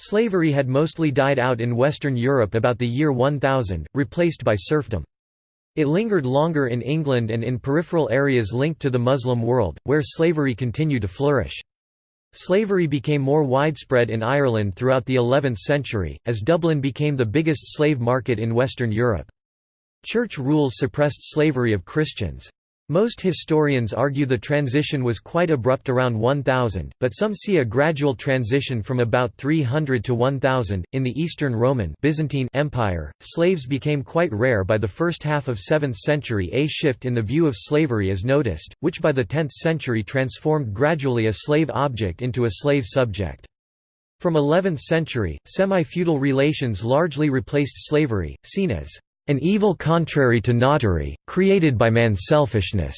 Slavery had mostly died out in Western Europe about the year 1000, replaced by serfdom. It lingered longer in England and in peripheral areas linked to the Muslim world, where slavery continued to flourish. Slavery became more widespread in Ireland throughout the 11th century, as Dublin became the biggest slave market in Western Europe. Church rules suppressed slavery of Christians. Most historians argue the transition was quite abrupt around 1000, but some see a gradual transition from about 300 to 1000. In the Eastern Roman Byzantine Empire, slaves became quite rare by the first half of 7th century. A shift in the view of slavery is noticed, which by the 10th century transformed gradually a slave object into a slave subject. From 11th century, semi-feudal relations largely replaced slavery, seen as an evil contrary to notary, created by man's selfishness.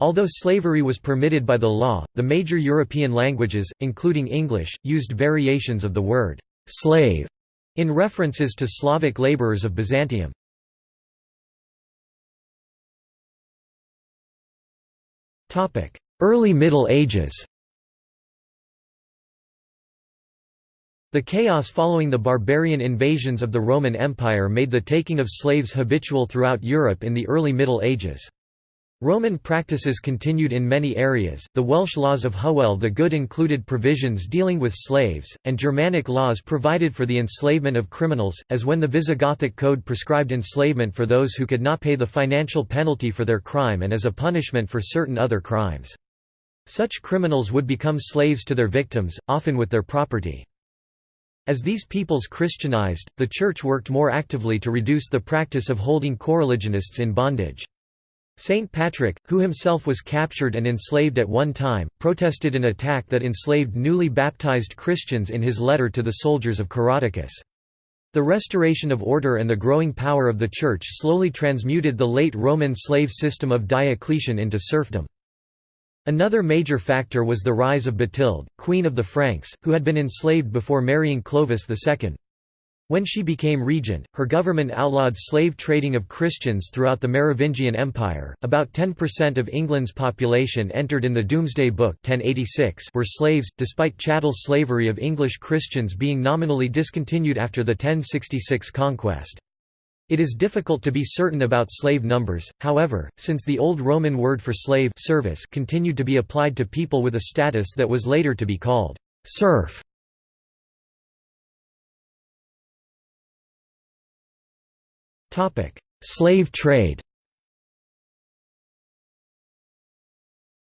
Although slavery was permitted by the law, the major European languages, including English, used variations of the word «slave» in references to Slavic laborers of Byzantium. Early Middle Ages The chaos following the barbarian invasions of the Roman Empire made the taking of slaves habitual throughout Europe in the early Middle Ages. Roman practices continued in many areas. The Welsh laws of Hywel the Good included provisions dealing with slaves, and Germanic laws provided for the enslavement of criminals, as when the Visigothic Code prescribed enslavement for those who could not pay the financial penalty for their crime and as a punishment for certain other crimes. Such criminals would become slaves to their victims, often with their property. As these peoples Christianized, the Church worked more actively to reduce the practice of holding coreligionists in bondage. Saint Patrick, who himself was captured and enslaved at one time, protested an attack that enslaved newly baptized Christians in his letter to the soldiers of Coroticus. The restoration of order and the growing power of the Church slowly transmuted the late Roman slave system of Diocletian into serfdom. Another major factor was the rise of Bathilde, queen of the Franks, who had been enslaved before marrying Clovis II. When she became regent, her government outlawed slave trading of Christians throughout the Merovingian Empire. About 10% of England's population entered in the Domesday Book 1086 were slaves, despite chattel slavery of English Christians being nominally discontinued after the 1066 conquest. It is difficult to be certain about slave numbers, however, since the Old Roman word for slave service continued to be applied to people with a status that was later to be called serf. slave trade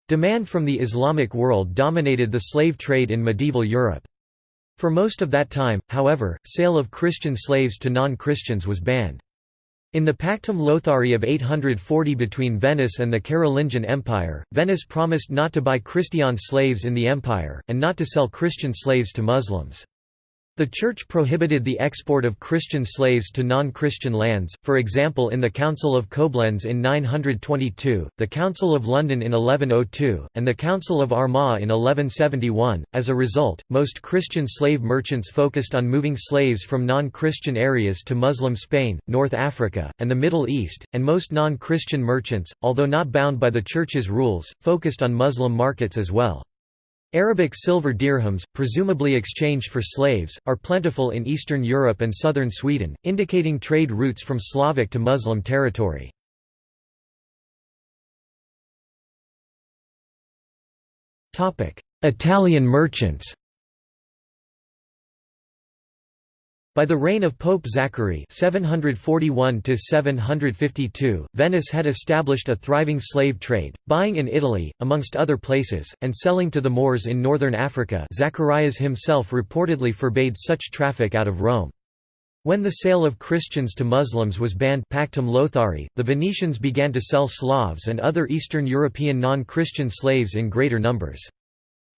Demand from the Islamic world dominated the slave trade in medieval Europe. For most of that time, however, sale of Christian slaves to non-Christians was banned. In the Pactum Lothari of 840 between Venice and the Carolingian Empire, Venice promised not to buy Christian slaves in the empire, and not to sell Christian slaves to Muslims. The Church prohibited the export of Christian slaves to non-Christian lands, for example in the Council of Koblenz in 922, the Council of London in 1102, and the Council of Armagh in 1171. As a result, most Christian slave merchants focused on moving slaves from non-Christian areas to Muslim Spain, North Africa, and the Middle East, and most non-Christian merchants, although not bound by the Church's rules, focused on Muslim markets as well. Arabic silver dirhams, presumably exchanged for slaves, are plentiful in Eastern Europe and southern Sweden, indicating trade routes from Slavic to Muslim territory. Italian merchants By the reign of Pope Zachary 741 Venice had established a thriving slave trade, buying in Italy, amongst other places, and selling to the Moors in northern Africa Zacharias himself reportedly forbade such traffic out of Rome. When the sale of Christians to Muslims was banned Pactum Lothari, the Venetians began to sell Slavs and other Eastern European non-Christian slaves in greater numbers.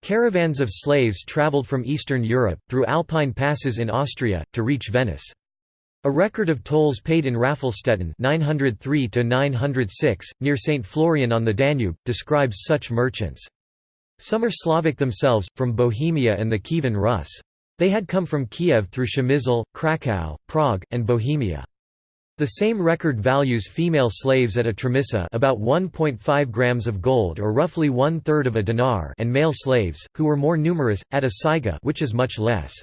Caravans of slaves traveled from Eastern Europe, through Alpine passes in Austria, to reach Venice. A record of tolls paid in Raffelstetten 903 near St. Florian on the Danube, describes such merchants. Some are Slavic themselves, from Bohemia and the Kievan Rus. They had come from Kiev through Przemysl, Krakow, Prague, and Bohemia. The same record values female slaves at a tremissa about 1.5 grams of gold or roughly one-third of a dinar and male slaves, who were more numerous, at a saiga which is much less.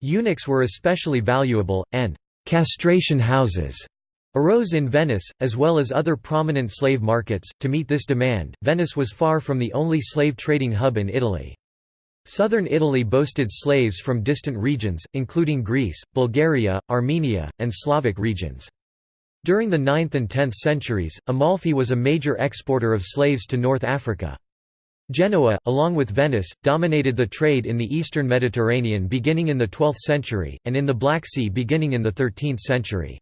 Eunuchs were especially valuable, and «castration houses» arose in Venice, as well as other prominent slave markets. To meet this demand, Venice was far from the only slave trading hub in Italy. Southern Italy boasted slaves from distant regions, including Greece, Bulgaria, Armenia, and Slavic regions. During the 9th and 10th centuries, Amalfi was a major exporter of slaves to North Africa. Genoa, along with Venice, dominated the trade in the eastern Mediterranean beginning in the 12th century, and in the Black Sea beginning in the 13th century.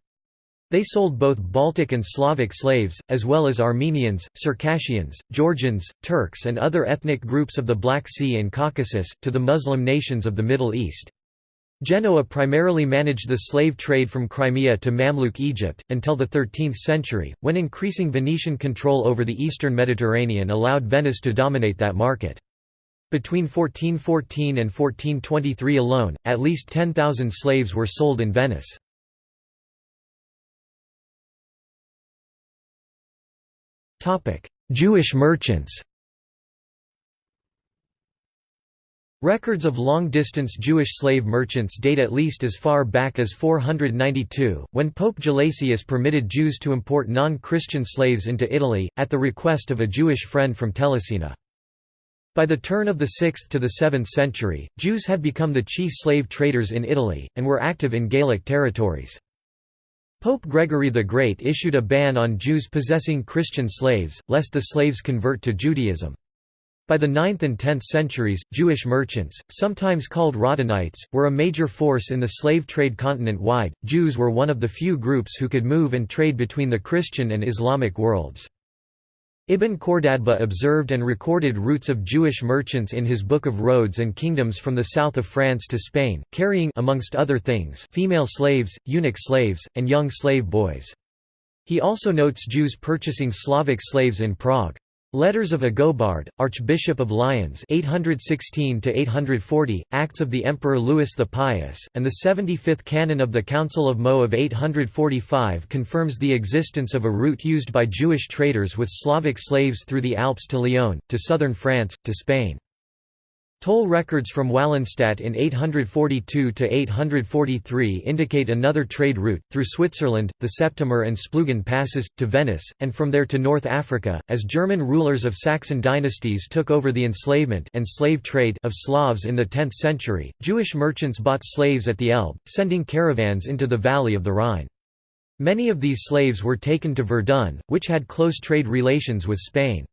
They sold both Baltic and Slavic slaves, as well as Armenians, Circassians, Georgians, Turks and other ethnic groups of the Black Sea and Caucasus, to the Muslim nations of the Middle East. Genoa primarily managed the slave trade from Crimea to Mamluk Egypt, until the 13th century, when increasing Venetian control over the eastern Mediterranean allowed Venice to dominate that market. Between 1414 and 1423 alone, at least 10,000 slaves were sold in Venice. Jewish merchants Records of long-distance Jewish slave merchants date at least as far back as 492, when Pope Gelasius permitted Jews to import non-Christian slaves into Italy, at the request of a Jewish friend from Telesina. By the turn of the 6th to the 7th century, Jews had become the chief slave traders in Italy, and were active in Gallic territories. Pope Gregory the Great issued a ban on Jews possessing Christian slaves, lest the slaves convert to Judaism. By the 9th and 10th centuries, Jewish merchants, sometimes called Radhanites, were a major force in the slave trade continent-wide. Jews were one of the few groups who could move and trade between the Christian and Islamic worlds. Ibn Khordadbeh observed and recorded routes of Jewish merchants in his Book of Roads and Kingdoms from the south of France to Spain, carrying amongst other things female slaves, eunuch slaves, and young slave boys. He also notes Jews purchasing Slavic slaves in Prague. Letters of Agobard, Archbishop of Lyons 816 Acts of the Emperor Louis the Pious, and the 75th Canon of the Council of Meaux of 845 confirms the existence of a route used by Jewish traders with Slavic slaves through the Alps to Lyon, to southern France, to Spain. Toll records from Walenstadt in 842–843 indicate another trade route, through Switzerland, the Septimer and Splugen passes, to Venice, and from there to North Africa, as German rulers of Saxon dynasties took over the enslavement and slave trade of Slavs in the 10th century. Jewish merchants bought slaves at the Elbe, sending caravans into the valley of the Rhine. Many of these slaves were taken to Verdun, which had close trade relations with Spain.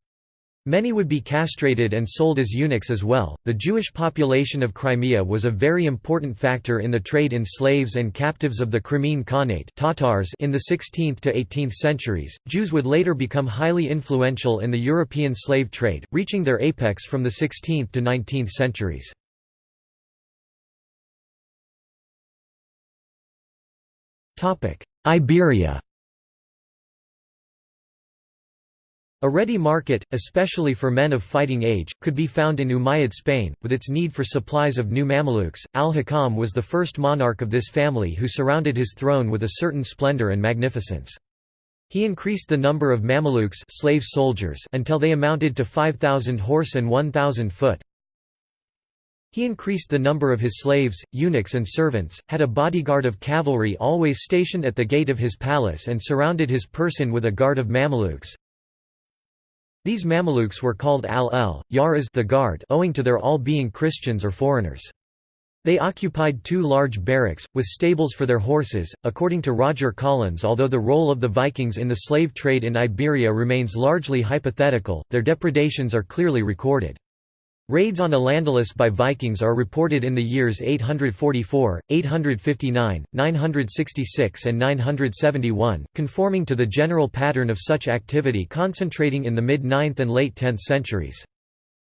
Many would be castrated and sold as eunuchs as well. The Jewish population of Crimea was a very important factor in the trade in slaves and captives of the Crimean Khanate Tatars in the 16th to 18th centuries. Jews would later become highly influential in the European slave trade, reaching their apex from the 16th to 19th centuries. Topic: Iberia A ready market, especially for men of fighting age, could be found in Umayyad Spain, with its need for supplies of new Mamelukes. Al-Hakam was the first monarch of this family who surrounded his throne with a certain splendor and magnificence. He increased the number of Mamelukes slave soldiers until they amounted to 5,000 horse and 1,000 foot. He increased the number of his slaves, eunuchs and servants, had a bodyguard of cavalry always stationed at the gate of his palace and surrounded his person with a guard of Mamelukes. These Mamelukes were called al-el, yaras the guard owing to their all being Christians or foreigners. They occupied two large barracks, with stables for their horses. According to Roger Collins, although the role of the Vikings in the slave trade in Iberia remains largely hypothetical, their depredations are clearly recorded. Raids on Al-Andalus by Vikings are reported in the years 844, 859, 966 and 971, conforming to the general pattern of such activity concentrating in the mid-9th and late 10th centuries.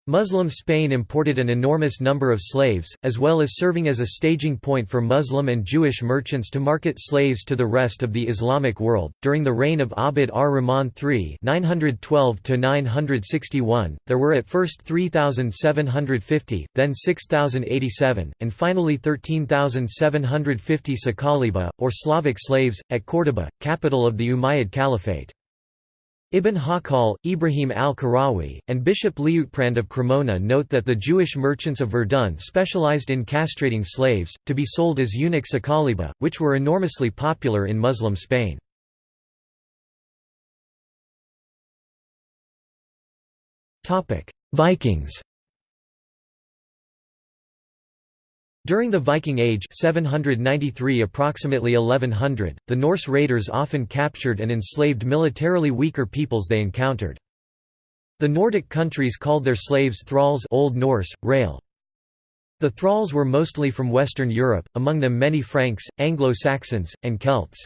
Muslim Spain imported an enormous number of slaves, as well as serving as a staging point for Muslim and Jewish merchants to market slaves to the rest of the Islamic world. During the reign of Abd ar-Rahman III (912–961), there were at first 3,750, then 6,087, and finally 13,750 Sakaliba, or Slavic slaves, at Córdoba, capital of the Umayyad Caliphate. Ibn Hawqal, Ibrahim al-Karawi, and Bishop Liutprand of Cremona note that the Jewish merchants of Verdun specialized in castrating slaves, to be sold as eunuch sakaliba, which were enormously popular in Muslim Spain. Vikings During the Viking Age 793 approximately 1100, the Norse raiders often captured and enslaved militarily weaker peoples they encountered. The Nordic countries called their slaves thralls Old Norse, rail. The thralls were mostly from Western Europe, among them many Franks, Anglo-Saxons, and Celts.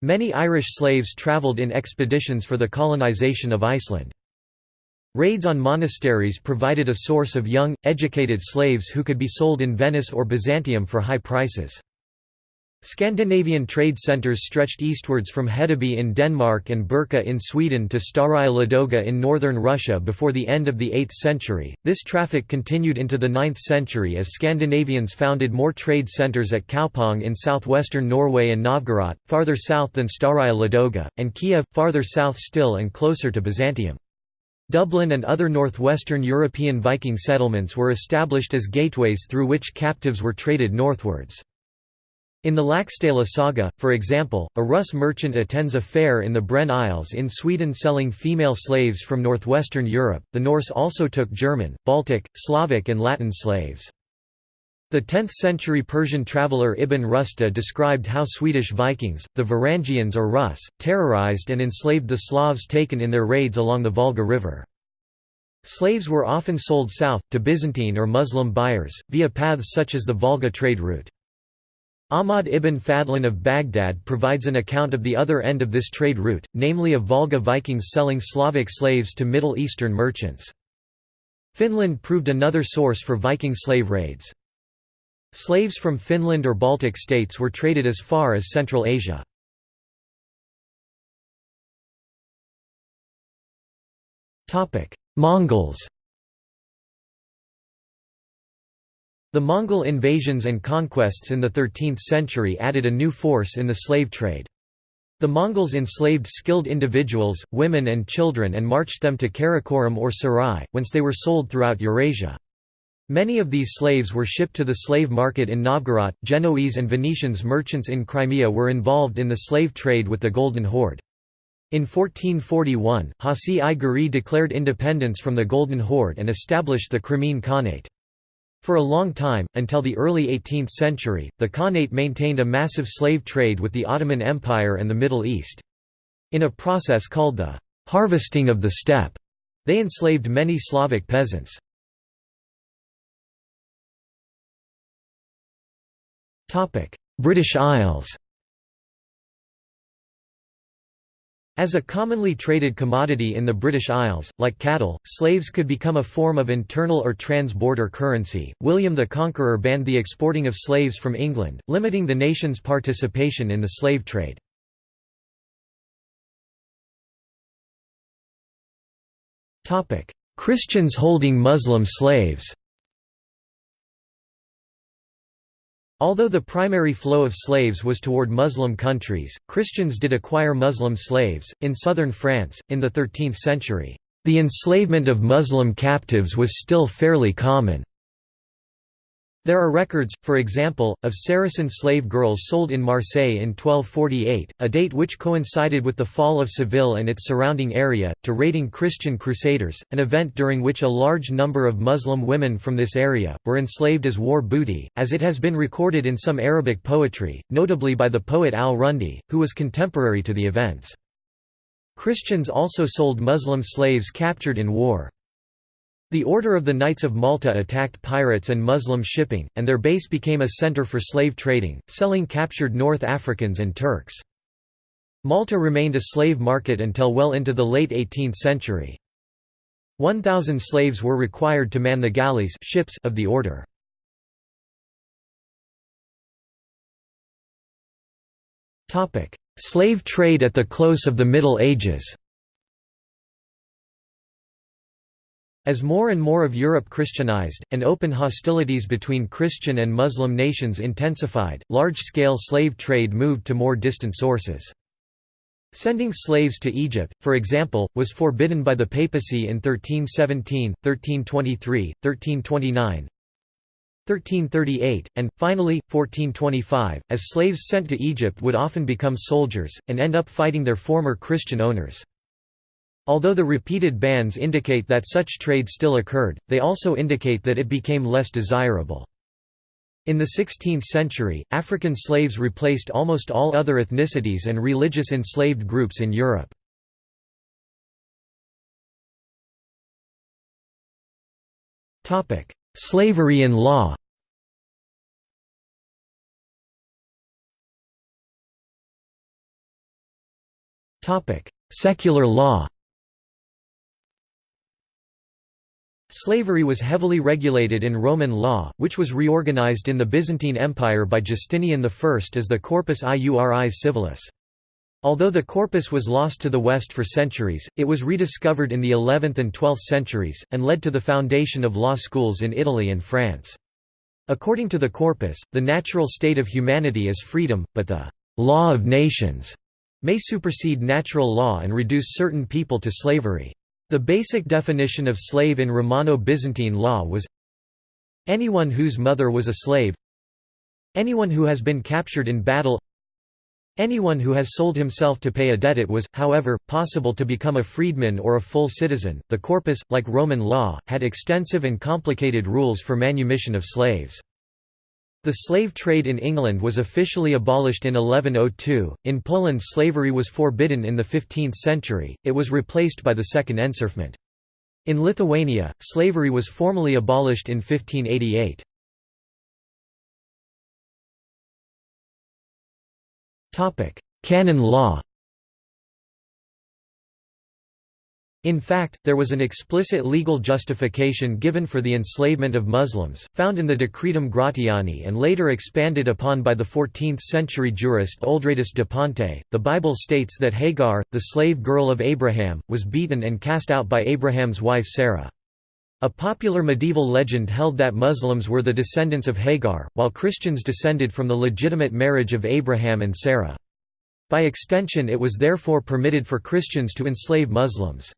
Many Irish slaves travelled in expeditions for the colonization of Iceland. Raids on monasteries provided a source of young, educated slaves who could be sold in Venice or Byzantium for high prices. Scandinavian trade centres stretched eastwards from Hedeby in Denmark and Birka in Sweden to Staraya Ladoga in northern Russia before the end of the 8th century. This traffic continued into the 9th century as Scandinavians founded more trade centres at Kaupang in southwestern Norway and Novgorod, farther south than Staraya Ladoga, and Kiev, farther south still and closer to Byzantium. Dublin and other northwestern European Viking settlements were established as gateways through which captives were traded northwards. In the Laxdæla saga, for example, a Russ merchant attends a fair in the Brenn Isles in Sweden selling female slaves from northwestern Europe. The Norse also took German, Baltic, Slavic, and Latin slaves. The 10th-century Persian traveller Ibn Rusta described how Swedish Vikings, the Varangians or Rus, terrorized and enslaved the Slavs taken in their raids along the Volga River. Slaves were often sold south, to Byzantine or Muslim buyers, via paths such as the Volga trade route. Ahmad ibn Fadlan of Baghdad provides an account of the other end of this trade route, namely of Volga Vikings selling Slavic slaves to Middle Eastern merchants. Finland proved another source for Viking slave raids. Slaves from Finland or Baltic states were traded as far as Central Asia. Mongols The Mongol invasions and conquests in the 13th century added a new force in the slave trade. The Mongols enslaved skilled individuals, women and children and marched them to Karakoram or Sarai, whence they were sold throughout Eurasia. Many of these slaves were shipped to the slave market in Novgorod. Genoese and Venetians merchants in Crimea were involved in the slave trade with the Golden Horde. In 1441, Haci I Giray declared independence from the Golden Horde and established the Crimean Khanate. For a long time, until the early 18th century, the Khanate maintained a massive slave trade with the Ottoman Empire and the Middle East. In a process called the harvesting of the steppe, they enslaved many Slavic peasants. British Isles As a commonly traded commodity in the British Isles, like cattle, slaves could become a form of internal or trans-border currency. William the Conqueror banned the exporting of slaves from England, limiting the nation's participation in the slave trade. Christians holding Muslim slaves Although the primary flow of slaves was toward Muslim countries, Christians did acquire Muslim slaves. In southern France, in the 13th century, the enslavement of Muslim captives was still fairly common. There are records, for example, of Saracen slave girls sold in Marseille in 1248, a date which coincided with the fall of Seville and its surrounding area, to raiding Christian crusaders, an event during which a large number of Muslim women from this area, were enslaved as war booty, as it has been recorded in some Arabic poetry, notably by the poet al-Rundi, who was contemporary to the events. Christians also sold Muslim slaves captured in war. The Order of the Knights of Malta attacked pirates and Muslim shipping, and their base became a centre for slave trading, selling captured North Africans and Turks. Malta remained a slave market until well into the late 18th century. 1,000 slaves were required to man the galleys ships of the order. Slave trade at the close of the Middle Ages As more and more of Europe Christianized, and open hostilities between Christian and Muslim nations intensified, large-scale slave trade moved to more distant sources. Sending slaves to Egypt, for example, was forbidden by the papacy in 1317, 1323, 1329, 1338, and, finally, 1425, as slaves sent to Egypt would often become soldiers, and end up fighting their former Christian owners. Although the repeated bans indicate that such trade still occurred, they also indicate that it became less desirable. In the 16th century, African slaves replaced almost all other ethnicities and religious enslaved groups in Europe. Slavery in law Secular law Slavery was heavily regulated in Roman law, which was reorganized in the Byzantine Empire by Justinian I as the Corpus Iuris Civilis. Although the corpus was lost to the West for centuries, it was rediscovered in the 11th and 12th centuries, and led to the foundation of law schools in Italy and France. According to the corpus, the natural state of humanity is freedom, but the «law of nations» may supersede natural law and reduce certain people to slavery. The basic definition of slave in Romano-Byzantine law was anyone whose mother was a slave anyone who has been captured in battle anyone who has sold himself to pay a debt it was, however, possible to become a freedman or a full citizen. The corpus, like Roman law, had extensive and complicated rules for manumission of slaves. The slave trade in England was officially abolished in 1102. In Poland, slavery was forbidden in the 15th century, it was replaced by the Second Enserfment. In Lithuania, slavery was formally abolished in 1588. Canon law In fact, there was an explicit legal justification given for the enslavement of Muslims, found in the Decretum Gratiani and later expanded upon by the 14th-century jurist Oldradus de Ponte. The Bible states that Hagar, the slave girl of Abraham, was beaten and cast out by Abraham's wife Sarah. A popular medieval legend held that Muslims were the descendants of Hagar, while Christians descended from the legitimate marriage of Abraham and Sarah. By extension it was therefore permitted for Christians to enslave Muslims.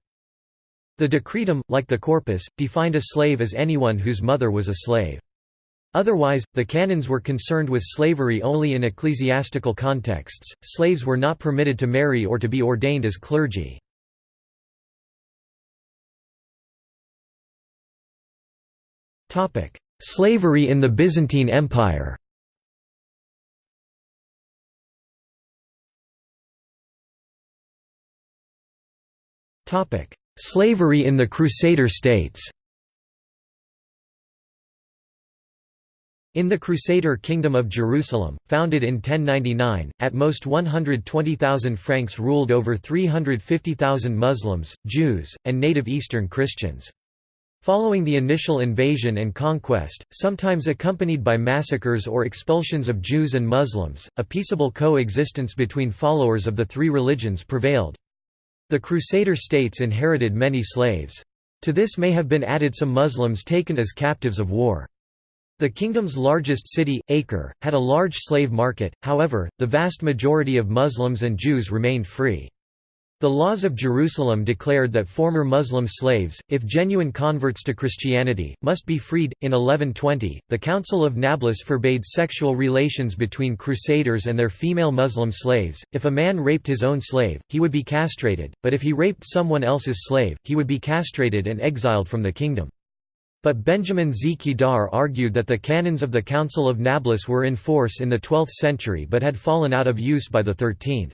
The decretum, like the corpus, defined a slave as anyone whose mother was a slave. Otherwise, the canons were concerned with slavery only in ecclesiastical contexts, slaves were not permitted to marry or to be ordained as clergy. Slavery in the Byzantine Empire Topic: Slavery in the Crusader states In the Crusader Kingdom of Jerusalem, founded in 1099, at most 120,000 Franks ruled over 350,000 Muslims, Jews, and native Eastern Christians. Following the initial invasion and conquest, sometimes accompanied by massacres or expulsions of Jews and Muslims, a peaceable coexistence between followers of the three religions prevailed. The Crusader states inherited many slaves. To this may have been added some Muslims taken as captives of war. The kingdom's largest city, Acre, had a large slave market, however, the vast majority of Muslims and Jews remained free. The laws of Jerusalem declared that former Muslim slaves, if genuine converts to Christianity, must be freed. In 1120, the Council of Nablus forbade sexual relations between crusaders and their female Muslim slaves. If a man raped his own slave, he would be castrated, but if he raped someone else's slave, he would be castrated and exiled from the kingdom. But Benjamin Z. Kedar argued that the canons of the Council of Nablus were in force in the 12th century but had fallen out of use by the 13th.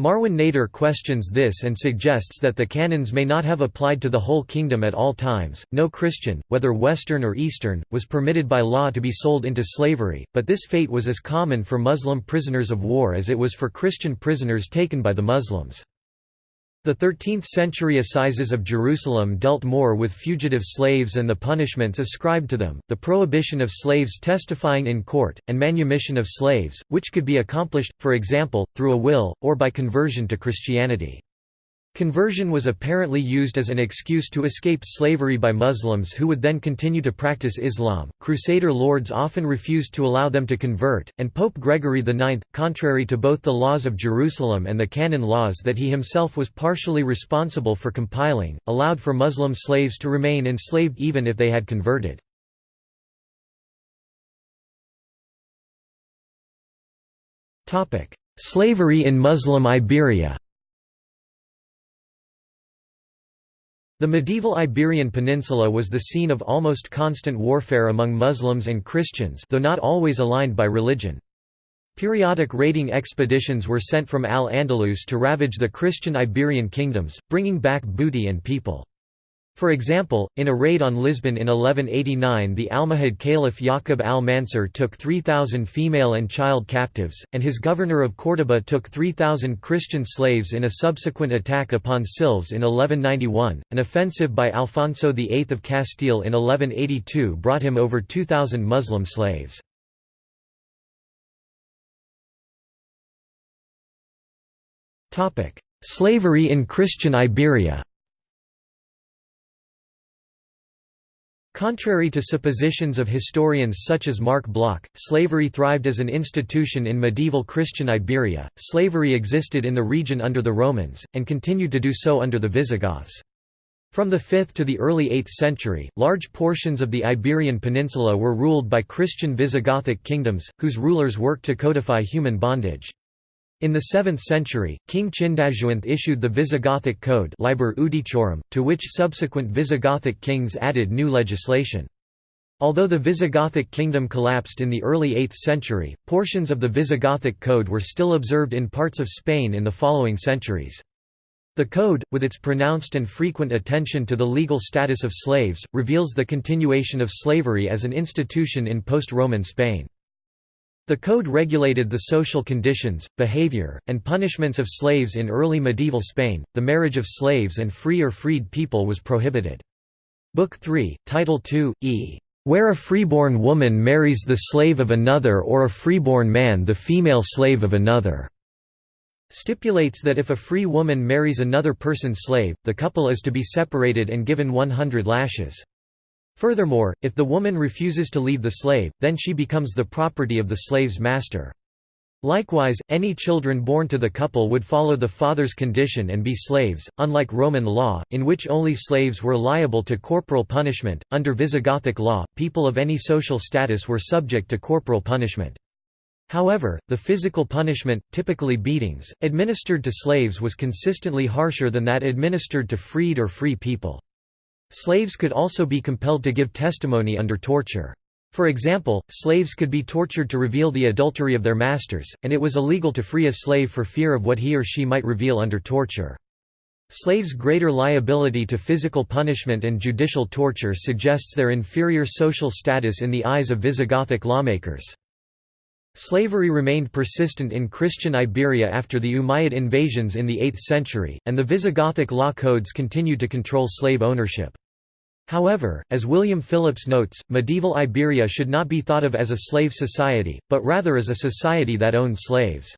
Marwan Nader questions this and suggests that the canons may not have applied to the whole kingdom at all times. No Christian, whether Western or Eastern, was permitted by law to be sold into slavery, but this fate was as common for Muslim prisoners of war as it was for Christian prisoners taken by the Muslims. The 13th-century Assizes of Jerusalem dealt more with fugitive slaves and the punishments ascribed to them, the prohibition of slaves testifying in court, and manumission of slaves, which could be accomplished, for example, through a will, or by conversion to Christianity. Conversion was apparently used as an excuse to escape slavery by Muslims who would then continue to practice Islam. Crusader lords often refused to allow them to convert, and Pope Gregory IX, contrary to both the laws of Jerusalem and the canon laws that he himself was partially responsible for compiling, allowed for Muslim slaves to remain enslaved even if they had converted. Slavery in Muslim Iberia The medieval Iberian Peninsula was the scene of almost constant warfare among Muslims and Christians though not always aligned by religion. Periodic raiding expeditions were sent from Al-Andalus to ravage the Christian Iberian kingdoms, bringing back booty and people. For example, in a raid on Lisbon in 1189 the Almohad Caliph Yaqub al-Mansur took 3,000 female and child captives, and his governor of Córdoba took 3,000 Christian slaves in a subsequent attack upon Silves in 1191. An offensive by Alfonso VIII of Castile in 1182 brought him over 2,000 Muslim slaves. Slavery in Christian Iberia Contrary to suppositions of historians such as Marc Bloch, slavery thrived as an institution in medieval Christian Iberia. Slavery existed in the region under the Romans, and continued to do so under the Visigoths. From the 5th to the early 8th century, large portions of the Iberian Peninsula were ruled by Christian Visigothic kingdoms, whose rulers worked to codify human bondage. In the 7th century, King Chindasuinth issued the Visigothic Code Liber Iudiciorum, to which subsequent Visigothic kings added new legislation. Although the Visigothic kingdom collapsed in the early 8th century, portions of the Visigothic Code were still observed in parts of Spain in the following centuries. The Code, with its pronounced and frequent attention to the legal status of slaves, reveals the continuation of slavery as an institution in post-Roman Spain. The code regulated the social conditions, behavior, and punishments of slaves in early medieval Spain. The marriage of slaves and free or freed people was prohibited. Book 3, Title 2, e. Where a freeborn woman marries the slave of another or a freeborn man the female slave of another, stipulates that if a free woman marries another person's slave, the couple is to be separated and given 100 lashes. Furthermore, if the woman refuses to leave the slave, then she becomes the property of the slave's master. Likewise, any children born to the couple would follow the father's condition and be slaves, unlike Roman law, in which only slaves were liable to corporal punishment. Under Visigothic law, people of any social status were subject to corporal punishment. However, the physical punishment, typically beatings, administered to slaves was consistently harsher than that administered to freed or free people. Slaves could also be compelled to give testimony under torture. For example, slaves could be tortured to reveal the adultery of their masters, and it was illegal to free a slave for fear of what he or she might reveal under torture. Slaves' greater liability to physical punishment and judicial torture suggests their inferior social status in the eyes of Visigothic lawmakers. Slavery remained persistent in Christian Iberia after the Umayyad invasions in the 8th century, and the Visigothic law codes continued to control slave ownership. However, as William Phillips notes, medieval Iberia should not be thought of as a slave society, but rather as a society that owned slaves.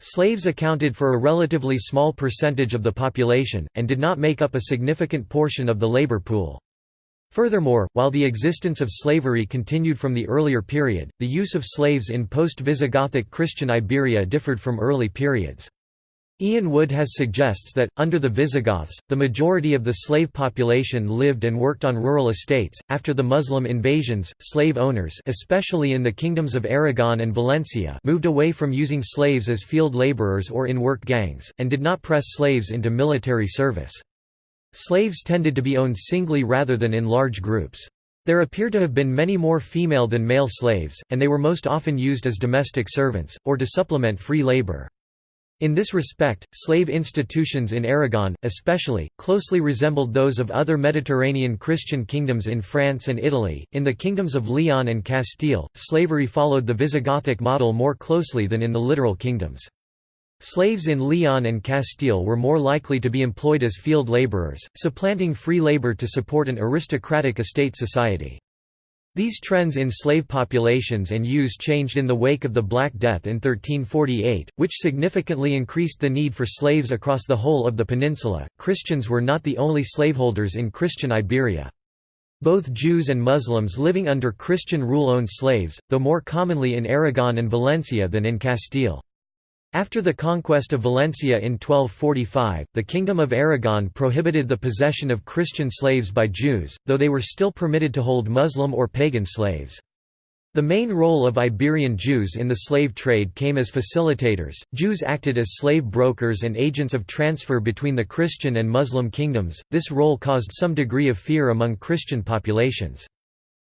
Slaves accounted for a relatively small percentage of the population, and did not make up a significant portion of the labor pool. Furthermore, while the existence of slavery continued from the earlier period, the use of slaves in post-Visigothic Christian Iberia differed from early periods. Ian Wood has suggests that, under the Visigoths, the majority of the slave population lived and worked on rural estates. After the Muslim invasions, slave owners especially in the kingdoms of Aragon and Valencia moved away from using slaves as field laborers or in work gangs, and did not press slaves into military service. Slaves tended to be owned singly rather than in large groups. There appear to have been many more female than male slaves, and they were most often used as domestic servants, or to supplement free labor. In this respect, slave institutions in Aragon, especially, closely resembled those of other Mediterranean Christian kingdoms in France and Italy. In the kingdoms of Leon and Castile, slavery followed the Visigothic model more closely than in the littoral kingdoms. Slaves in Leon and Castile were more likely to be employed as field laborers, supplanting free labor to support an aristocratic estate society. These trends in slave populations and use changed in the wake of the Black Death in 1348, which significantly increased the need for slaves across the whole of the peninsula. Christians were not the only slaveholders in Christian Iberia. Both Jews and Muslims living under Christian rule owned slaves, though more commonly in Aragon and Valencia than in Castile. After the conquest of Valencia in 1245, the Kingdom of Aragon prohibited the possession of Christian slaves by Jews, though they were still permitted to hold Muslim or pagan slaves. The main role of Iberian Jews in the slave trade came as facilitators. Jews acted as slave brokers and agents of transfer between the Christian and Muslim kingdoms. This role caused some degree of fear among Christian populations.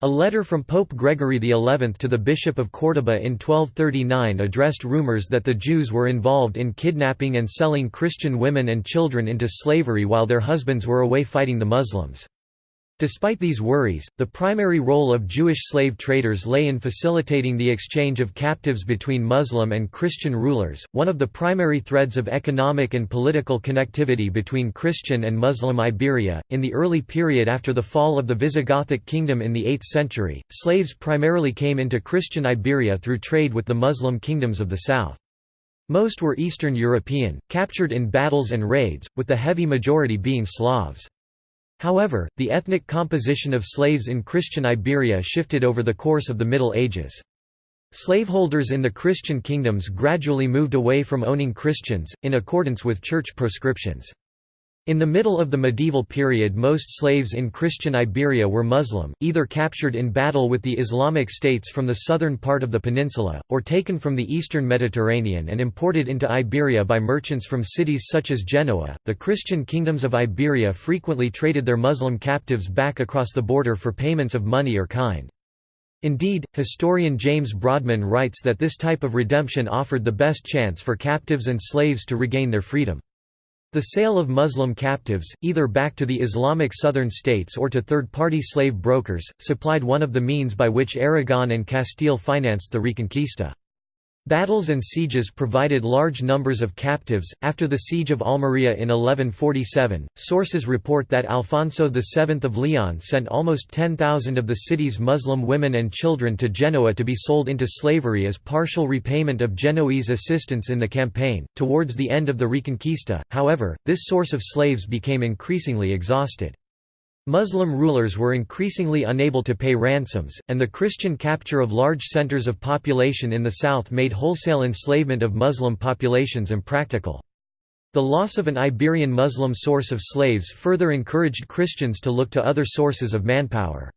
A letter from Pope Gregory XI to the Bishop of Córdoba in 1239 addressed rumors that the Jews were involved in kidnapping and selling Christian women and children into slavery while their husbands were away fighting the Muslims. Despite these worries, the primary role of Jewish slave traders lay in facilitating the exchange of captives between Muslim and Christian rulers. One of the primary threads of economic and political connectivity between Christian and Muslim Iberia, in the early period after the fall of the Visigothic kingdom in the 8th century, slaves primarily came into Christian Iberia through trade with the Muslim kingdoms of the south. Most were Eastern European, captured in battles and raids, with the heavy majority being Slavs. However, the ethnic composition of slaves in Christian Iberia shifted over the course of the Middle Ages. Slaveholders in the Christian kingdoms gradually moved away from owning Christians, in accordance with church proscriptions. In the middle of the medieval period most slaves in Christian Iberia were Muslim, either captured in battle with the Islamic states from the southern part of the peninsula, or taken from the eastern Mediterranean and imported into Iberia by merchants from cities such as Genoa. The Christian kingdoms of Iberia frequently traded their Muslim captives back across the border for payments of money or kind. Indeed, historian James Brodman writes that this type of redemption offered the best chance for captives and slaves to regain their freedom. The sale of Muslim captives, either back to the Islamic southern states or to third-party slave brokers, supplied one of the means by which Aragon and Castile financed the Reconquista. Battles and sieges provided large numbers of captives. After the siege of Almería in 1147, sources report that Alfonso VII of Leon sent almost 10,000 of the city's Muslim women and children to Genoa to be sold into slavery as partial repayment of Genoese assistance in the campaign. Towards the end of the Reconquista, however, this source of slaves became increasingly exhausted. Muslim rulers were increasingly unable to pay ransoms, and the Christian capture of large centers of population in the south made wholesale enslavement of Muslim populations impractical. The loss of an Iberian Muslim source of slaves further encouraged Christians to look to other sources of manpower.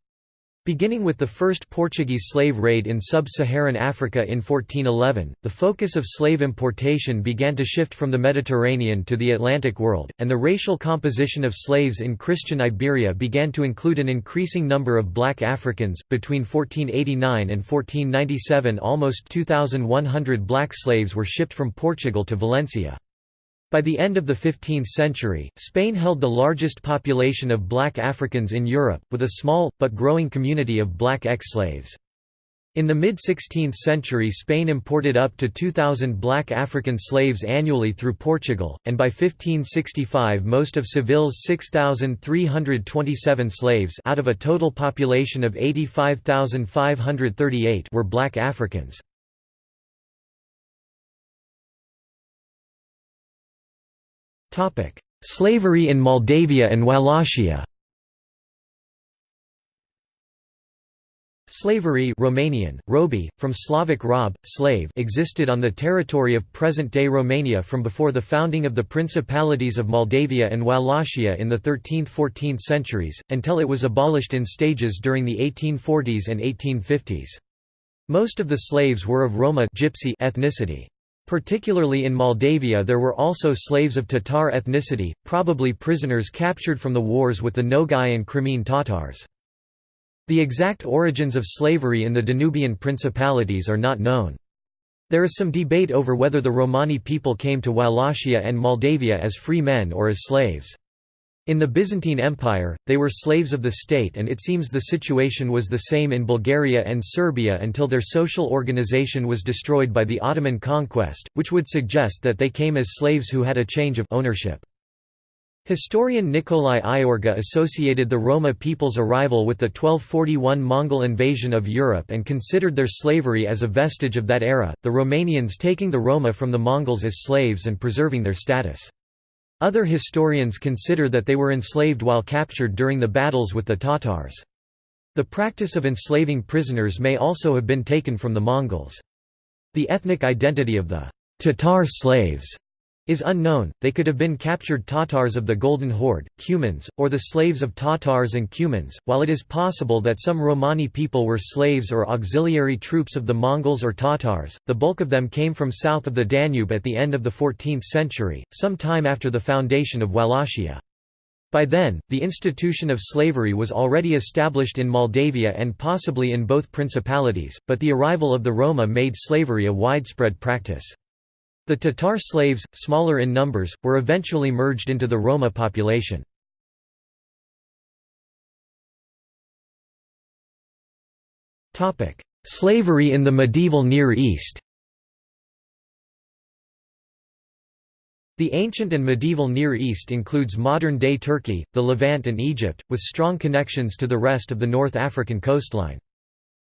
Beginning with the first Portuguese slave raid in sub-Saharan Africa in 1411, the focus of slave importation began to shift from the Mediterranean to the Atlantic world, and the racial composition of slaves in Christian Iberia began to include an increasing number of black Africans. Between 1489 and 1497, almost 2,100 black slaves were shipped from Portugal to Valencia. By the end of the 15th century, Spain held the largest population of black Africans in Europe, with a small, but growing community of black ex-slaves. In the mid-16th century Spain imported up to 2,000 black African slaves annually through Portugal, and by 1565 most of Seville's 6,327 slaves out of a total population of 85,538 were black Africans. Slavery in Moldavia and Wallachia Slavery Romanian, robi, from Slavic rob, slave existed on the territory of present-day Romania from before the founding of the Principalities of Moldavia and Wallachia in the 13th–14th centuries, until it was abolished in stages during the 1840s and 1850s. Most of the slaves were of Roma gypsy ethnicity. Particularly in Moldavia there were also slaves of Tatar ethnicity, probably prisoners captured from the wars with the Nogai and Crimean Tatars. The exact origins of slavery in the Danubian principalities are not known. There is some debate over whether the Romani people came to Wallachia and Moldavia as free men or as slaves. In the Byzantine Empire, they were slaves of the state and it seems the situation was the same in Bulgaria and Serbia until their social organization was destroyed by the Ottoman conquest, which would suggest that they came as slaves who had a change of ownership. Historian Nikolai Iorga associated the Roma people's arrival with the 1241 Mongol invasion of Europe and considered their slavery as a vestige of that era, the Romanians taking the Roma from the Mongols as slaves and preserving their status. Other historians consider that they were enslaved while captured during the battles with the Tatars. The practice of enslaving prisoners may also have been taken from the Mongols. The ethnic identity of the Tatar slaves is unknown, they could have been captured Tatars of the Golden Horde, Cumans, or the slaves of Tatars and Cumans, while it is possible that some Romani people were slaves or auxiliary troops of the Mongols or Tatars, the bulk of them came from south of the Danube at the end of the 14th century, some time after the foundation of Wallachia. By then, the institution of slavery was already established in Moldavia and possibly in both principalities, but the arrival of the Roma made slavery a widespread practice. The Tatar slaves, smaller in numbers, were eventually merged into the Roma population. Slavery in the medieval Near East The ancient and medieval Near East includes modern-day Turkey, the Levant and Egypt, with strong connections to the rest of the North African coastline.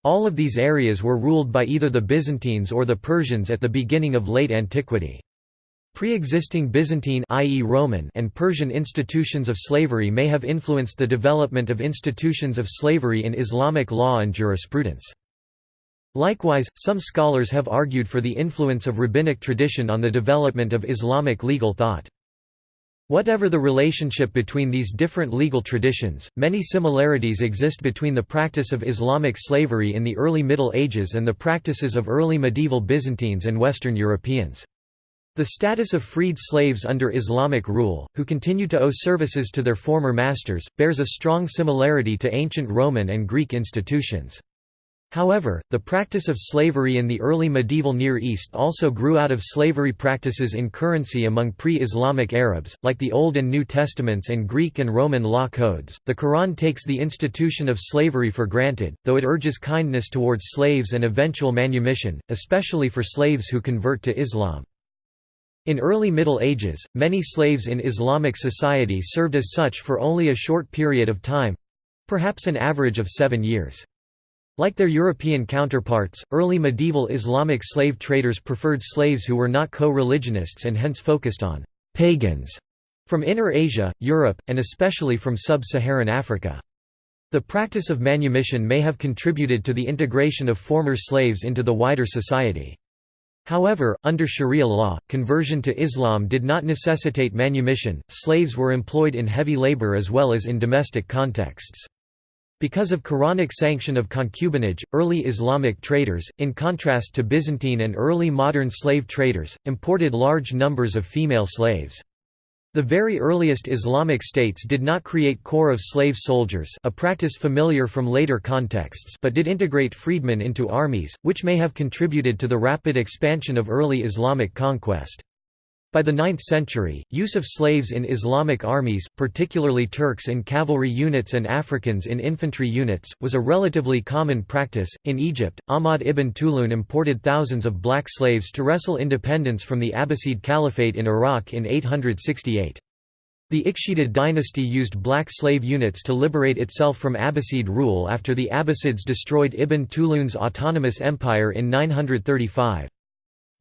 All of these areas were ruled by either the Byzantines or the Persians at the beginning of late antiquity. Pre-existing Byzantine i.e. Roman and Persian institutions of slavery may have influenced the development of institutions of slavery in Islamic law and jurisprudence. Likewise, some scholars have argued for the influence of rabbinic tradition on the development of Islamic legal thought. Whatever the relationship between these different legal traditions, many similarities exist between the practice of Islamic slavery in the early Middle Ages and the practices of early medieval Byzantines and Western Europeans. The status of freed slaves under Islamic rule, who continue to owe services to their former masters, bears a strong similarity to ancient Roman and Greek institutions. However, the practice of slavery in the early medieval Near East also grew out of slavery practices in currency among pre-Islamic Arabs, like the Old and New Testaments and Greek and Roman law codes. The Quran takes the institution of slavery for granted, though it urges kindness towards slaves and eventual manumission, especially for slaves who convert to Islam. In early Middle Ages, many slaves in Islamic society served as such for only a short period of time—perhaps an average of seven years. Like their European counterparts, early medieval Islamic slave traders preferred slaves who were not co-religionists and hence focused on «pagans» from Inner Asia, Europe, and especially from sub-Saharan Africa. The practice of manumission may have contributed to the integration of former slaves into the wider society. However, under Sharia law, conversion to Islam did not necessitate manumission, slaves were employed in heavy labor as well as in domestic contexts. Because of Quranic sanction of concubinage, early Islamic traders, in contrast to Byzantine and early modern slave traders, imported large numbers of female slaves. The very earliest Islamic states did not create corps of slave soldiers a practice familiar from later contexts but did integrate freedmen into armies, which may have contributed to the rapid expansion of early Islamic conquest. By the 9th century, use of slaves in Islamic armies, particularly Turks in cavalry units and Africans in infantry units, was a relatively common practice. In Egypt, Ahmad ibn Tulun imported thousands of black slaves to wrestle independence from the Abbasid Caliphate in Iraq in 868. The Ikhshidid dynasty used black slave units to liberate itself from Abbasid rule after the Abbasids destroyed Ibn Tulun's autonomous empire in 935.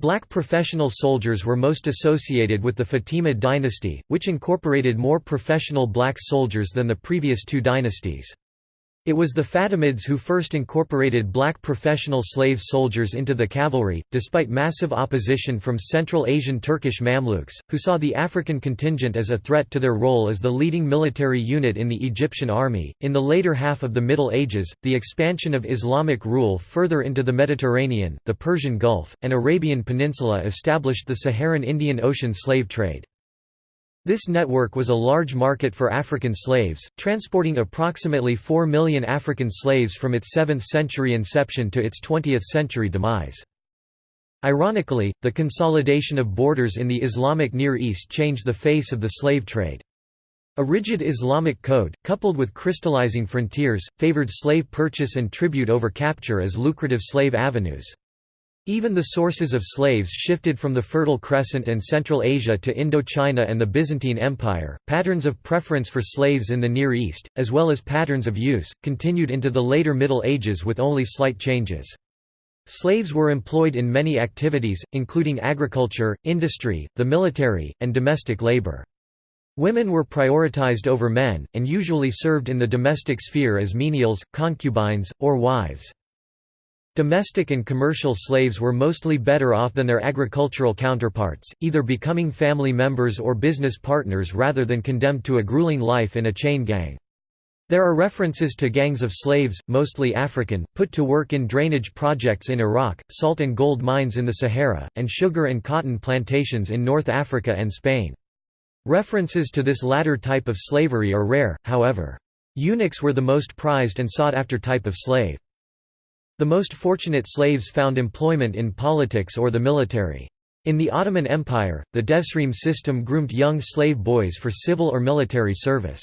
Black professional soldiers were most associated with the Fatimid dynasty, which incorporated more professional black soldiers than the previous two dynasties. It was the Fatimids who first incorporated black professional slave soldiers into the cavalry, despite massive opposition from Central Asian Turkish Mamluks, who saw the African contingent as a threat to their role as the leading military unit in the Egyptian army. In the later half of the Middle Ages, the expansion of Islamic rule further into the Mediterranean, the Persian Gulf, and Arabian Peninsula established the Saharan Indian Ocean slave trade. This network was a large market for African slaves, transporting approximately 4 million African slaves from its 7th-century inception to its 20th-century demise. Ironically, the consolidation of borders in the Islamic Near East changed the face of the slave trade. A rigid Islamic code, coupled with crystallizing frontiers, favored slave purchase and tribute over capture as lucrative slave avenues. Even the sources of slaves shifted from the Fertile Crescent and Central Asia to Indochina and the Byzantine Empire. Patterns of preference for slaves in the Near East, as well as patterns of use, continued into the later Middle Ages with only slight changes. Slaves were employed in many activities, including agriculture, industry, the military, and domestic labor. Women were prioritized over men, and usually served in the domestic sphere as menials, concubines, or wives. Domestic and commercial slaves were mostly better off than their agricultural counterparts, either becoming family members or business partners rather than condemned to a grueling life in a chain gang. There are references to gangs of slaves, mostly African, put to work in drainage projects in Iraq, salt and gold mines in the Sahara, and sugar and cotton plantations in North Africa and Spain. References to this latter type of slavery are rare, however. Eunuchs were the most prized and sought after type of slave. The most fortunate slaves found employment in politics or the military. In the Ottoman Empire, the Devsirme system groomed young slave boys for civil or military service.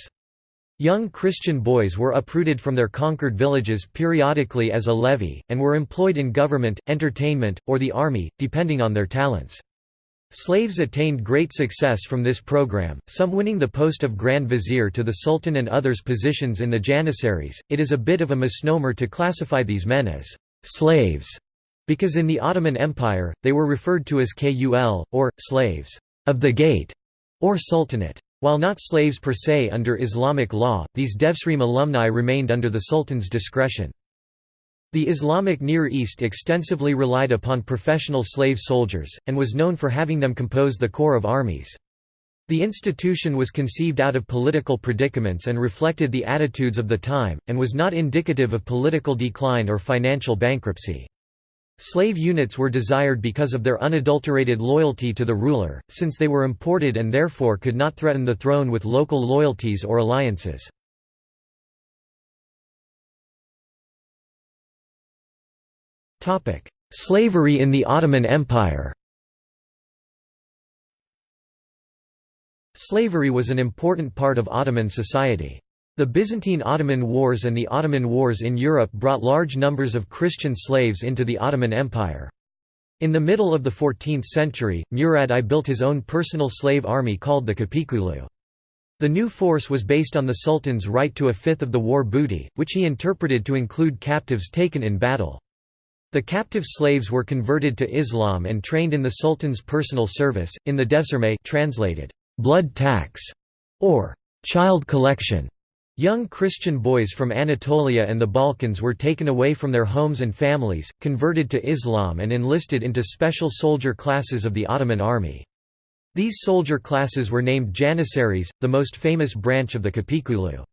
Young Christian boys were uprooted from their conquered villages periodically as a levy, and were employed in government, entertainment, or the army, depending on their talents. Slaves attained great success from this program, some winning the post of Grand Vizier to the Sultan and others positions in the Janissaries. It is a bit of a misnomer to classify these men as slaves, because in the Ottoman Empire, they were referred to as kul, or slaves of the gate, or sultanate. While not slaves per se under Islamic law, these Devsirme alumni remained under the Sultan's discretion. The Islamic Near East extensively relied upon professional slave soldiers, and was known for having them compose the corps of armies. The institution was conceived out of political predicaments and reflected the attitudes of the time, and was not indicative of political decline or financial bankruptcy. Slave units were desired because of their unadulterated loyalty to the ruler, since they were imported and therefore could not threaten the throne with local loyalties or alliances. Slavery in the Ottoman Empire Slavery was an important part of Ottoman society. The Byzantine-Ottoman Wars and the Ottoman Wars in Europe brought large numbers of Christian slaves into the Ottoman Empire. In the middle of the 14th century, Murad I built his own personal slave army called the Kapikulu. The new force was based on the Sultan's right to a fifth of the war booty, which he interpreted to include captives taken in battle. The captive slaves were converted to Islam and trained in the Sultan's personal service, in the Devsirme translated, blood tax, or child collection. Young Christian boys from Anatolia and the Balkans were taken away from their homes and families, converted to Islam and enlisted into special soldier classes of the Ottoman army. These soldier classes were named Janissaries, the most famous branch of the Kapikulu.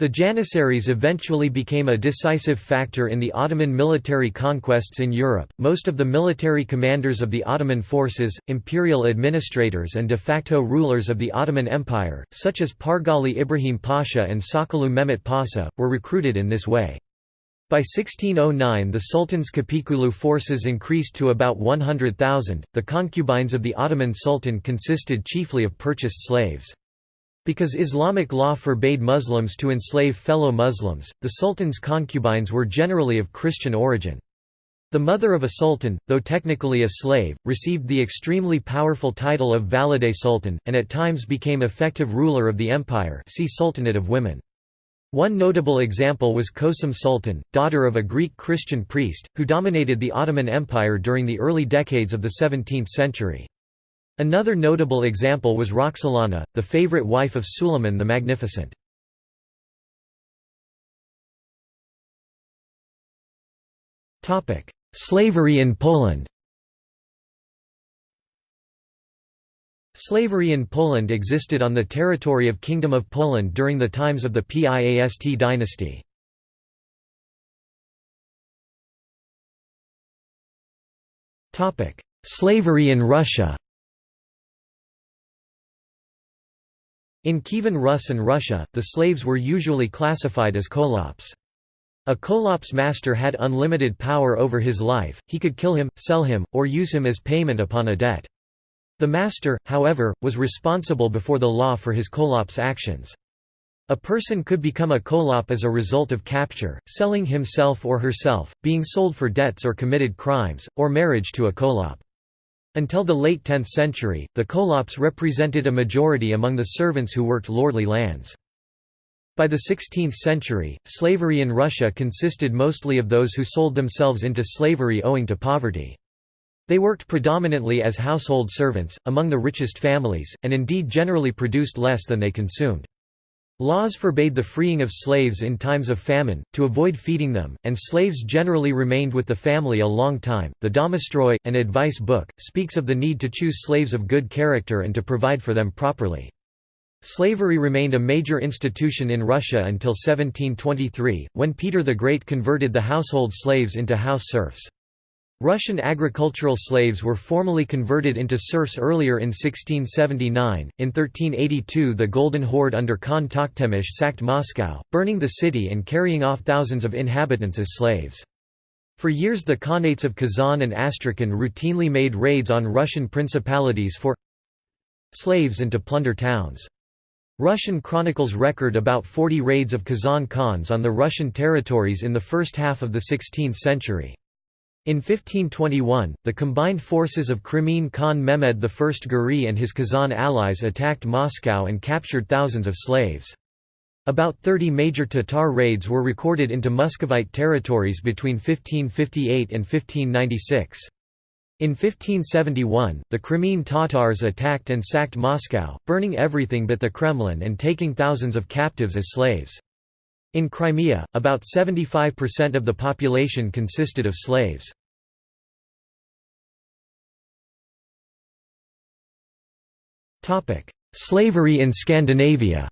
The Janissaries eventually became a decisive factor in the Ottoman military conquests in Europe. Most of the military commanders of the Ottoman forces, imperial administrators, and de facto rulers of the Ottoman Empire, such as Pargali Ibrahim Pasha and Sokollu Mehmet Pasha, were recruited in this way. By 1609, the Sultan's Kapikulu forces increased to about 100,000. The concubines of the Ottoman Sultan consisted chiefly of purchased slaves. Because Islamic law forbade Muslims to enslave fellow Muslims, the sultan's concubines were generally of Christian origin. The mother of a sultan, though technically a slave, received the extremely powerful title of Valide Sultan, and at times became effective ruler of the empire see Sultanate of Women. One notable example was Kösem Sultan, daughter of a Greek Christian priest, who dominated the Ottoman Empire during the early decades of the 17th century. Another notable example was Roxolana, the favorite wife of Suleiman the Magnificent. Slavery in Poland Slavery in Poland existed on the territory of Kingdom of Poland during the times of the Piast dynasty. Slavery in Russia In Kievan Rus and Russia, the slaves were usually classified as kholops. A kholops master had unlimited power over his life, he could kill him, sell him, or use him as payment upon a debt. The master, however, was responsible before the law for his kholops actions. A person could become a kholop as a result of capture, selling himself or herself, being sold for debts or committed crimes, or marriage to a kholop. Until the late 10th century, the kholops represented a majority among the servants who worked lordly lands. By the 16th century, slavery in Russia consisted mostly of those who sold themselves into slavery owing to poverty. They worked predominantly as household servants, among the richest families, and indeed generally produced less than they consumed. Laws forbade the freeing of slaves in times of famine, to avoid feeding them, and slaves generally remained with the family a long time. The Domostroi, an advice book, speaks of the need to choose slaves of good character and to provide for them properly. Slavery remained a major institution in Russia until 1723, when Peter the Great converted the household slaves into house serfs. Russian agricultural slaves were formally converted into serfs earlier in 1679. In 1382, the Golden Horde under Khan Tokhtamysh sacked Moscow, burning the city and carrying off thousands of inhabitants as slaves. For years, the Khanates of Kazan and Astrakhan routinely made raids on Russian principalities for slaves and to plunder towns. Russian chronicles record about 40 raids of Kazan Khans on the Russian territories in the first half of the 16th century. In 1521, the combined forces of Crimean Khan Mehmed I Giray and his Kazan allies attacked Moscow and captured thousands of slaves. About 30 major Tatar raids were recorded into Muscovite territories between 1558 and 1596. In 1571, the Crimean Tatars attacked and sacked Moscow, burning everything but the Kremlin and taking thousands of captives as slaves. In Crimea, about 75% of the population consisted of slaves. Slavery in Scandinavia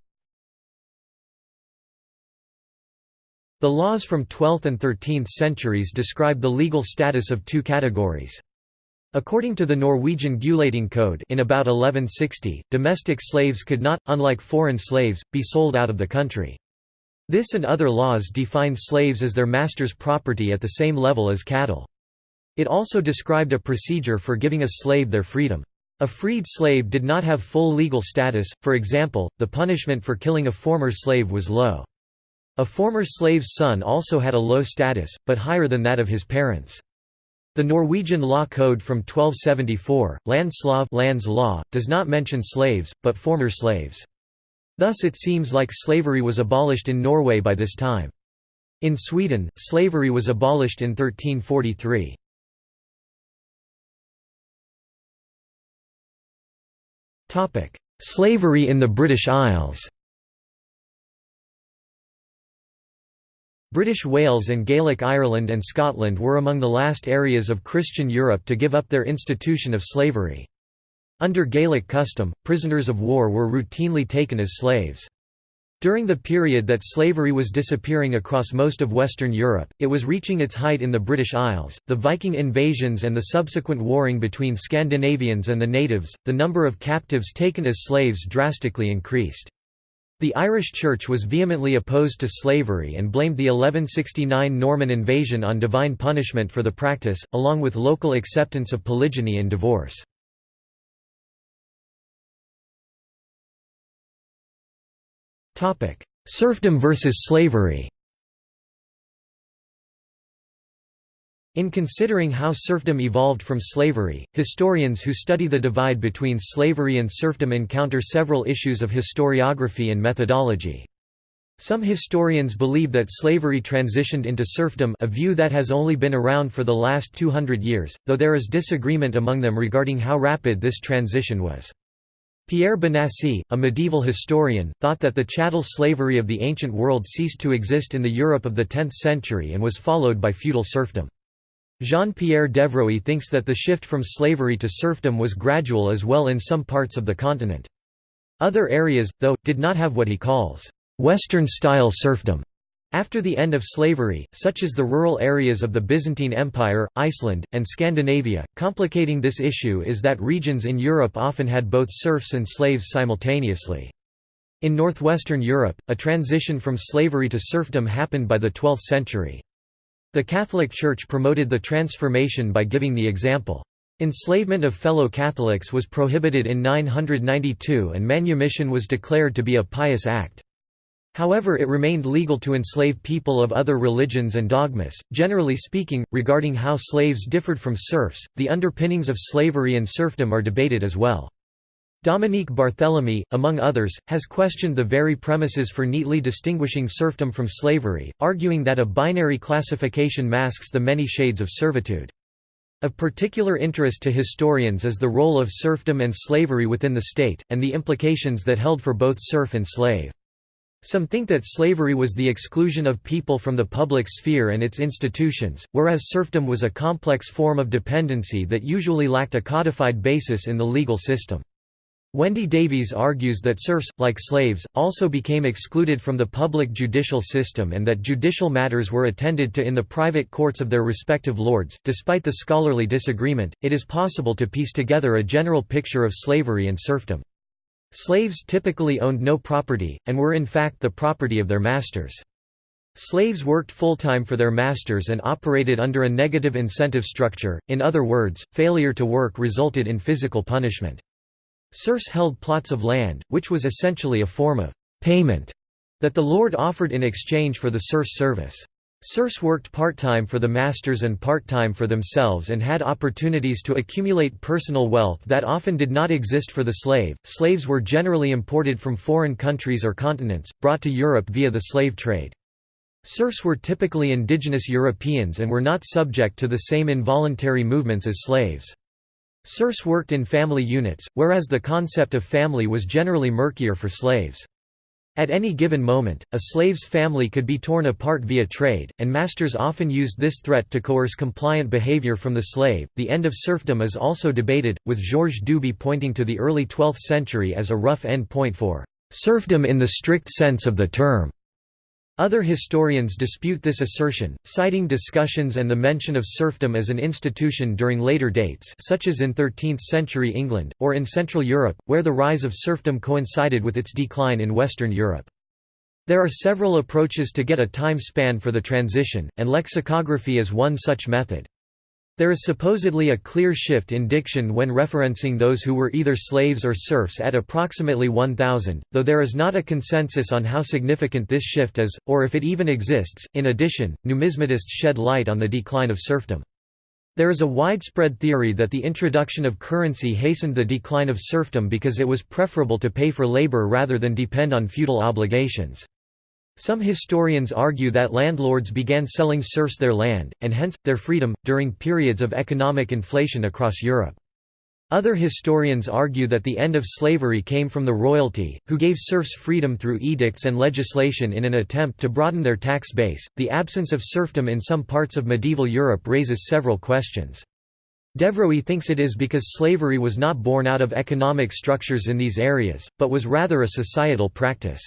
The laws from 12th and 13th centuries describe the legal status of two categories. According to the Norwegian Gulating Code in about 1160, domestic slaves could not, unlike foreign slaves, be sold out of the country. This and other laws define slaves as their master's property at the same level as cattle. It also described a procedure for giving a slave their freedom. A freed slave did not have full legal status, for example, the punishment for killing a former slave was low. A former slave's son also had a low status, but higher than that of his parents. The Norwegian law code from 1274, Landslov lands law, does not mention slaves, but former slaves. Thus it seems like slavery was abolished in Norway by this time. In Sweden, slavery was abolished in 1343. Slavery in the British Isles British Wales and Gaelic Ireland and Scotland were among the last areas of Christian Europe to give up their institution of slavery. Under Gaelic custom, prisoners of war were routinely taken as slaves. During the period that slavery was disappearing across most of Western Europe, it was reaching its height in the British Isles. The Viking invasions and the subsequent warring between Scandinavians and the natives, the number of captives taken as slaves drastically increased. The Irish Church was vehemently opposed to slavery and blamed the 1169 Norman invasion on divine punishment for the practice, along with local acceptance of polygyny and divorce. Serfdom versus slavery In considering how serfdom evolved from slavery, historians who study the divide between slavery and serfdom encounter several issues of historiography and methodology. Some historians believe that slavery transitioned into serfdom a view that has only been around for the last 200 years, though there is disagreement among them regarding how rapid this transition was. Pierre Bonnassie, a medieval historian, thought that the chattel slavery of the ancient world ceased to exist in the Europe of the 10th century and was followed by feudal serfdom. Jean-Pierre Devroey thinks that the shift from slavery to serfdom was gradual as well in some parts of the continent. Other areas, though, did not have what he calls, "'Western-style serfdom' After the end of slavery, such as the rural areas of the Byzantine Empire, Iceland, and Scandinavia, complicating this issue is that regions in Europe often had both serfs and slaves simultaneously. In northwestern Europe, a transition from slavery to serfdom happened by the 12th century. The Catholic Church promoted the transformation by giving the example. Enslavement of fellow Catholics was prohibited in 992 and manumission was declared to be a pious act. However it remained legal to enslave people of other religions and dogmas. Generally speaking, regarding how slaves differed from serfs, the underpinnings of slavery and serfdom are debated as well. Dominique Barthélemy, among others, has questioned the very premises for neatly distinguishing serfdom from slavery, arguing that a binary classification masks the many shades of servitude. Of particular interest to historians is the role of serfdom and slavery within the state, and the implications that held for both serf and slave. Some think that slavery was the exclusion of people from the public sphere and its institutions, whereas serfdom was a complex form of dependency that usually lacked a codified basis in the legal system. Wendy Davies argues that serfs, like slaves, also became excluded from the public judicial system and that judicial matters were attended to in the private courts of their respective lords. Despite the scholarly disagreement, it is possible to piece together a general picture of slavery and serfdom. Slaves typically owned no property, and were in fact the property of their masters. Slaves worked full-time for their masters and operated under a negative incentive structure, in other words, failure to work resulted in physical punishment. Serfs held plots of land, which was essentially a form of «payment» that the lord offered in exchange for the serf's service. Serfs worked part-time for the masters and part-time for themselves and had opportunities to accumulate personal wealth that often did not exist for the slave. Slaves were generally imported from foreign countries or continents, brought to Europe via the slave trade. Serfs were typically indigenous Europeans and were not subject to the same involuntary movements as slaves. Serfs worked in family units, whereas the concept of family was generally murkier for slaves. At any given moment, a slave's family could be torn apart via trade, and masters often used this threat to coerce compliant behavior from the slave. The end of serfdom is also debated, with Georges Duby pointing to the early 12th century as a rough end point for serfdom in the strict sense of the term. Other historians dispute this assertion, citing discussions and the mention of serfdom as an institution during later dates such as in 13th-century England, or in Central Europe, where the rise of serfdom coincided with its decline in Western Europe. There are several approaches to get a time span for the transition, and lexicography is one such method. There is supposedly a clear shift in diction when referencing those who were either slaves or serfs at approximately 1000, though there is not a consensus on how significant this shift is, or if it even exists. In addition, numismatists shed light on the decline of serfdom. There is a widespread theory that the introduction of currency hastened the decline of serfdom because it was preferable to pay for labor rather than depend on feudal obligations. Some historians argue that landlords began selling serfs their land, and hence, their freedom, during periods of economic inflation across Europe. Other historians argue that the end of slavery came from the royalty, who gave serfs freedom through edicts and legislation in an attempt to broaden their tax base. The absence of serfdom in some parts of medieval Europe raises several questions. Devroey thinks it is because slavery was not born out of economic structures in these areas, but was rather a societal practice.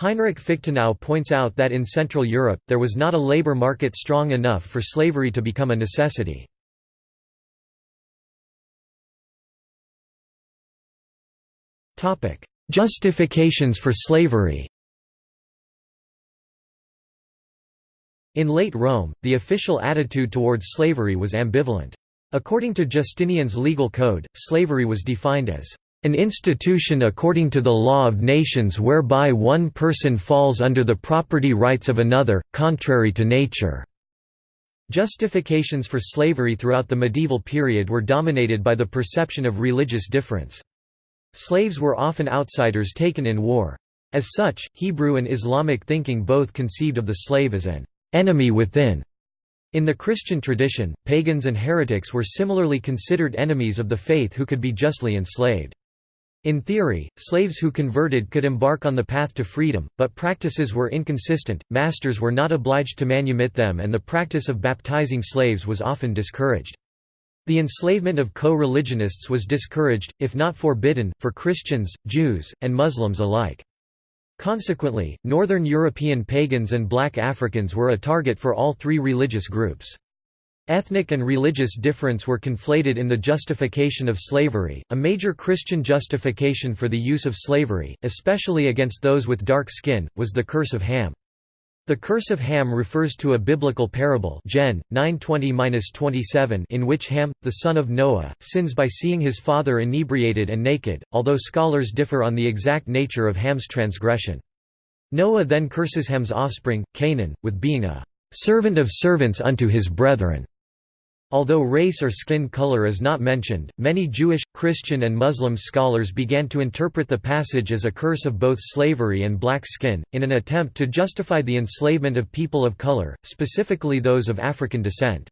Heinrich Fichtenau points out that in Central Europe, there was not a labor market strong enough for slavery to become a necessity. Justifications for slavery In late Rome, the official attitude towards slavery was ambivalent. According to Justinian's legal code, slavery was defined as an institution according to the law of nations whereby one person falls under the property rights of another, contrary to nature." Justifications for slavery throughout the medieval period were dominated by the perception of religious difference. Slaves were often outsiders taken in war. As such, Hebrew and Islamic thinking both conceived of the slave as an enemy within. In the Christian tradition, pagans and heretics were similarly considered enemies of the faith who could be justly enslaved. In theory, slaves who converted could embark on the path to freedom, but practices were inconsistent, masters were not obliged to manumit them and the practice of baptizing slaves was often discouraged. The enslavement of co-religionists was discouraged, if not forbidden, for Christians, Jews, and Muslims alike. Consequently, Northern European pagans and black Africans were a target for all three religious groups. Ethnic and religious difference were conflated in the justification of slavery. A major Christian justification for the use of slavery, especially against those with dark skin, was the curse of Ham. The curse of Ham refers to a biblical parable Gen. 9:20-27 in which Ham, the son of Noah, sins by seeing his father inebriated and naked, although scholars differ on the exact nature of Ham's transgression. Noah then curses Ham's offspring, Canaan, with being a "...servant of servants unto his brethren." Although race or skin color is not mentioned, many Jewish, Christian and Muslim scholars began to interpret the passage as a curse of both slavery and black skin, in an attempt to justify the enslavement of people of color, specifically those of African descent.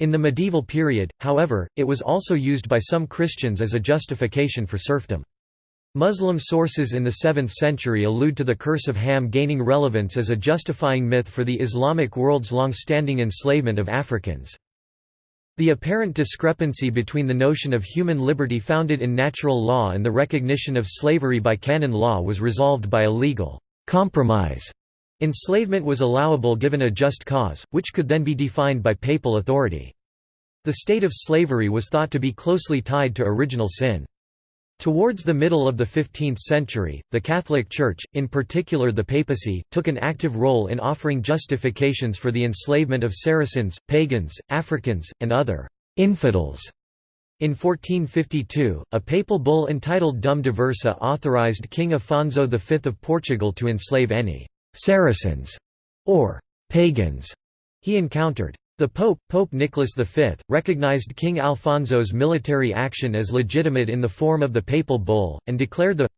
In the medieval period, however, it was also used by some Christians as a justification for serfdom. Muslim sources in the 7th century allude to the curse of Ham gaining relevance as a justifying myth for the Islamic world's long-standing enslavement of Africans. The apparent discrepancy between the notion of human liberty founded in natural law and the recognition of slavery by canon law was resolved by a legal compromise. Enslavement was allowable given a just cause, which could then be defined by papal authority. The state of slavery was thought to be closely tied to original sin. Towards the middle of the 15th century, the Catholic Church, in particular the papacy, took an active role in offering justifications for the enslavement of Saracens, pagans, Africans, and other «infidels». In 1452, a papal bull entitled Dum Diversa authorized King Afonso V of Portugal to enslave any «Saracens» or «pagans» he encountered. The Pope, Pope Nicholas V, recognized King Alfonso's military action as legitimate in the form of the papal bull, and declared the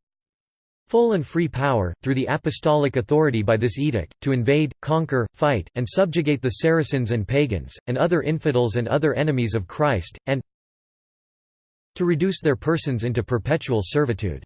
full and free power, through the apostolic authority by this edict, to invade, conquer, fight, and subjugate the Saracens and pagans, and other infidels and other enemies of Christ, and to reduce their persons into perpetual servitude.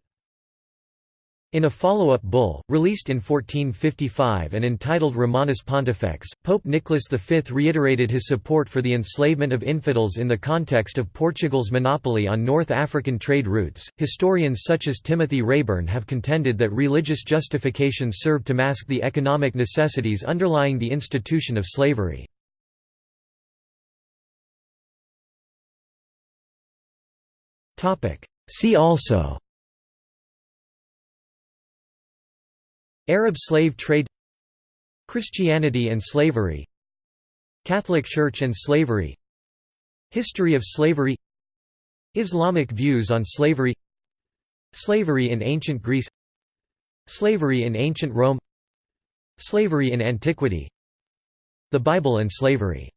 In a follow-up bull, released in 1455 and entitled Romanus Pontifex, Pope Nicholas V reiterated his support for the enslavement of infidels in the context of Portugal's monopoly on North African trade routes. Historians such as Timothy Rayburn have contended that religious justifications served to mask the economic necessities underlying the institution of slavery. See also Arab slave trade Christianity and slavery Catholic Church and slavery History of slavery Islamic views on slavery Slavery in ancient Greece Slavery in ancient Rome Slavery in antiquity The Bible and slavery